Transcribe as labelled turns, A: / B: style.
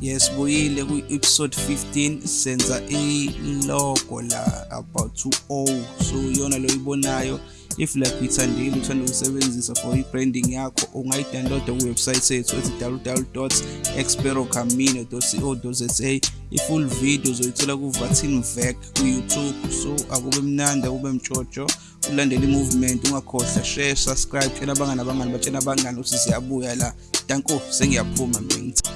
A: yesibuyile ku-episode 15 senza ilogo la about 2o so iyona lo ibonayo if like uyithandile uthanda ukusebenzisa for i-branding yakho ungayidownloada kuwebsayithi yethu ethi www experocamino co za i-full video uzoyithola kuvatin vac ku-youtube so akube mnandi akube mtshotsho ulandele i-movement ungakhohlwa share subscribe tshela abangani abangani batshela abangani ukuthi siyabuya la danko sengiyaphuma mina